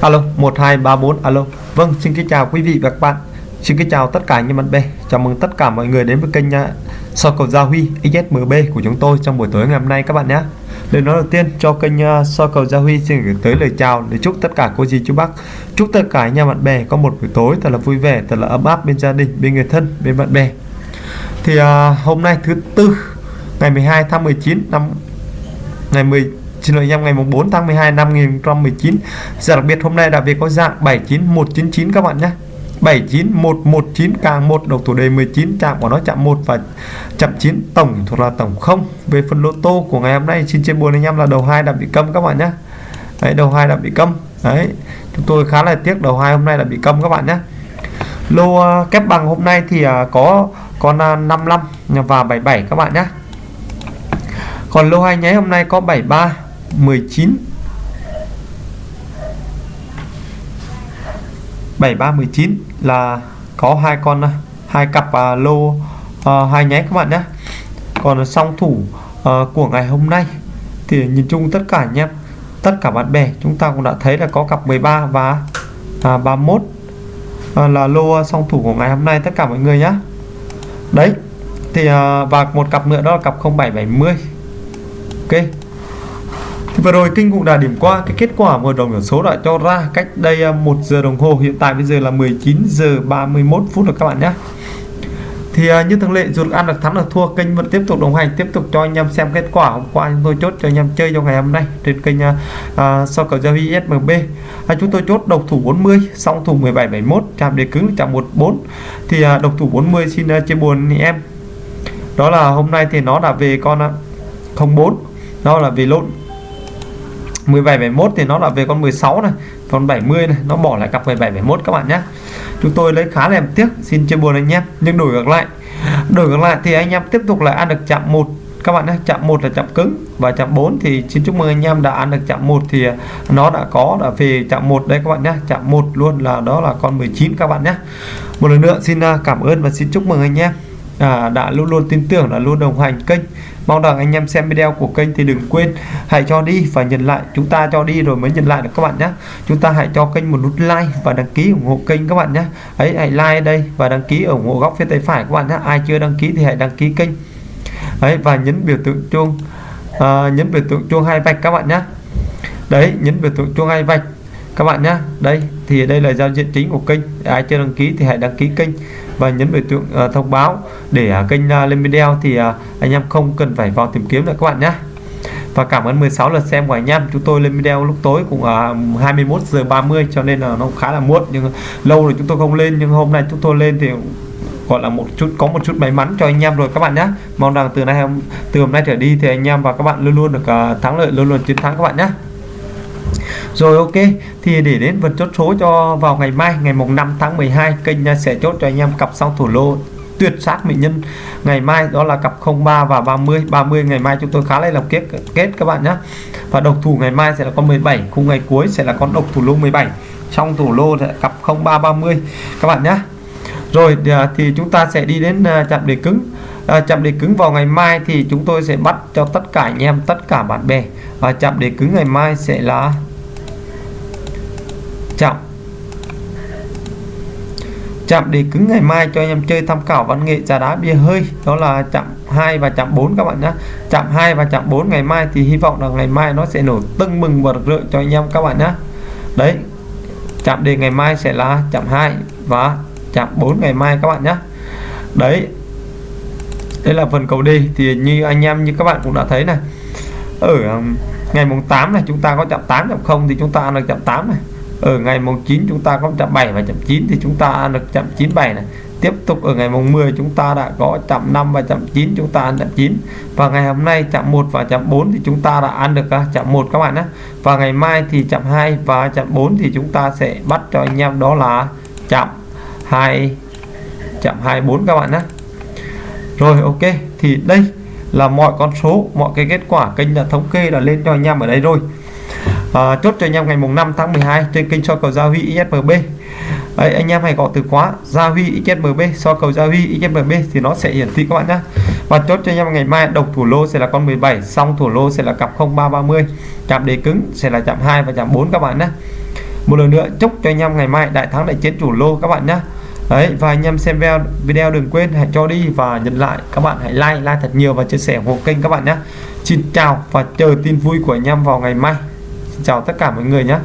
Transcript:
alo 1234 alo. Vâng xin kính chào quý vị và các bạn. Xin kính chào tất cả anh em bạn bè. Chào mừng tất cả mọi người đến với kênh uh, soi cầu Gia Huy XSMB của chúng tôi trong buổi tối ngày hôm nay các bạn nhé. Lời nói đầu tiên cho kênh uh, soi cầu Gia Huy xin gửi tới lời chào để chúc tất cả cô dì chú bác. Chúc tất cả anh em bạn bè có một buổi tối thật là vui vẻ thật là ấm áp bên gia đình bên người thân bên bạn bè. Thì à, hôm nay thứ tư ngày 12 tháng 19 năm ngày 10 xin lỗi em ngày 4 tháng 12 năm 2019 Giờ dạ, đặc biệt hôm nay đã về có dạng 79199 các bạn nhé. 79119 càng 1 độc thủ đề 19 chạm của nó chạm 1 và chạm 9 tổng thuộc là tổng 0 về phần lô tô của ngày hôm nay xin chia buồn anh em là đầu hai đã bị câm các bạn nhé. Đấy đầu hai đã bị câm. Đấy chúng tôi khá là tiếc đầu hai hôm nay đã bị câm các bạn nhé. Lô uh, kép bằng hôm nay thì uh, có con à, uh, 55 và 77 các bạn nhé. Còn lô hai nháy hôm nay có 73 19 7319 là có hai con hai cặp uh, lô à, hai nháy các bạn nhé. Còn song thủ à, của ngày hôm nay thì nhìn chung tất cả nhé tất cả bạn bè chúng ta cũng đã thấy là có cặp 13 và à, 31 à, là lô song thủ của ngày hôm nay tất cả mọi người nhé. Đấy thì à, và một cặp nữa đó là cặp 0770 ok vừa rồi kinh cũng đã điểm qua cái kết quả mở đồng điểm số đã cho ra cách đây à, một giờ đồng hồ. Hiện tại bây giờ là 19 giờ 31 phút rồi các bạn nhé. Thì à, như thường lệ dù được ăn được thắng được thua kênh vẫn tiếp tục đồng hành tiếp tục cho anh em xem kết quả. Hôm qua chúng tôi chốt cho anh em chơi trong ngày hôm nay trên kênh uh, so cầu giao huy SMB chúng tôi chốt độc thủ 40 song thủ 1771 chạm đề cứng chạm 14 thì uh, độc thủ 40 xin uh, chia buồn em. Đó là hôm nay thì nó đã về con uh, 04 đó là về lộn. 17 71 thì nó là về con 16 này còn 70 này nó bỏ lại cặp 17 71 các bạn nhé. Chúng tôi lấy khá là em tiếc xin chia buồn anh em nhưng đổi ngược lại. Đổi ngược lại thì anh em tiếp tục là ăn được chạm một các bạn nhé chạm một là chạm cứng và chạm 4 thì xin chúc mừng anh em đã ăn được chạm một thì à, nó đã có đã về chạm một đây các bạn nhé chạm một luôn là đó là con 19 các bạn nhé. Một lần nữa xin à, cảm ơn và xin chúc mừng anh em. À, đã luôn luôn tin tưởng là luôn đồng hành kênh mong rằng anh em xem video của kênh thì đừng quên hãy cho đi và nhận lại. Chúng ta cho đi rồi mới nhận lại được các bạn nhé. Chúng ta hãy cho kênh một nút like và đăng ký ủng hộ kênh các bạn nhé. Ấy hãy like đây và đăng ký ủng hộ góc phía tay phải các bạn nhé. Ai chưa đăng ký thì hãy đăng ký kênh. Ấy và nhấn biểu tượng chuông à, nhấn biểu tượng chuông hai vạch các bạn nhé. Đấy nhấn biểu tượng chuông hai vạch các bạn nhé. Đây thì đây là giao diện chính của kênh. Ai chưa đăng ký thì hãy đăng ký kênh và nhấn biểu tượng uh, thông báo để uh, kênh uh, lên video thì uh, anh em không cần phải vào tìm kiếm nữa các bạn nhé. Và cảm ơn 16 lượt xem của anh em. Chúng tôi lên video lúc tối cũng uh, 21 giờ 30 cho nên là nó khá là muộn nhưng lâu rồi chúng tôi không lên. Nhưng hôm nay chúng tôi lên thì gọi là một chút có một chút may mắn cho anh em rồi các bạn nhé. Mong rằng từ nay từ hôm nay trở đi thì anh em và các bạn luôn luôn được uh, thắng lợi luôn luôn chiến thắng các bạn nhé rồi ok, thì để đến vật chốt số cho vào ngày mai, ngày mùng 5 tháng 12 kênh sẽ chốt cho anh em cặp song thủ lô tuyệt sát mỹ nhân. Ngày mai đó là cặp 03 và 30 30 ngày mai chúng tôi khá là lòng kết kết các bạn nhé và độc thủ ngày mai sẽ là con 17 khung ngày cuối sẽ là con độc thủ lô 17 trong thủ lô sẽ cặp 03 30 các bạn nhé rồi à, thì chúng ta sẽ đi đến à, chạm đề cứng. À, chạm đề cứng vào ngày mai thì chúng tôi sẽ bắt cho tất cả anh em tất cả bạn bè. Và chạm đề cứng ngày mai sẽ là chạm chạm đề cứng ngày mai cho anh em chơi tham khảo văn nghệ trà đá bia hơi. Đó là chạm 2 và chạm 4 các bạn nhé chạm 2 và chạm 4 ngày mai thì hy vọng là ngày mai nó sẽ nổ tưng mừng và rực cho anh em các bạn nhé đấy chạm đề ngày mai sẽ là chạm 2 và chạm 4 ngày mai các bạn nhé. Đấy, đây là phần cầu đi. Thì như anh em, như các bạn cũng đã thấy này, ở ngày mùng 8 này chúng ta có chạm 8 chạm 0 thì chúng ta ăn được chạm 8 này. Ở ngày mùng 9 chúng ta có chạm 7 và chạm 9 thì chúng ta ăn được chạm 97 này. Tiếp tục ở ngày mùng 10 chúng ta đã có chạm 5 và chạm 9 chúng ta ăn chạm 9 và ngày hôm nay chạm 1 và chạm 4 thì chúng ta đã ăn được à, chạm 1 các bạn nhé. Và ngày mai thì chạm 2 và chạm 4 thì chúng ta sẽ bắt cho anh em đó là chạm 2 chạm 24 các bạn nhé. Rồi ok thì đây là mọi con số mọi cái kết quả kênh đã thống kê đã lên cho anh em ở đây rồi. À, chốt cho anh em ngày mùng 5 tháng 12 trên kênh soi cầu Gia Huy ISMB Đấy, anh em hãy có từ khóa Gia Huy XMB so cầu Gia Huy XMB thì nó sẽ hiển thị các bạn nhé. Và chốt cho anh em ngày mai độc thủ lô sẽ là con 17 xong thủ lô sẽ là cặp 0330 chạm đề cứng sẽ là chạm 2 và chạm 4 các bạn nhé. Một lần nữa chúc cho anh em ngày mai đại thắng đại chiến chủ lô các bạn nhé đấy, và anh em xem video video đừng quên, hãy cho đi và nhận lại các bạn hãy like like thật nhiều và chia sẻ ủng hộ kênh các bạn nhé. Xin chào và chờ tin vui của anh em vào ngày mai. Xin chào tất cả mọi người nhé.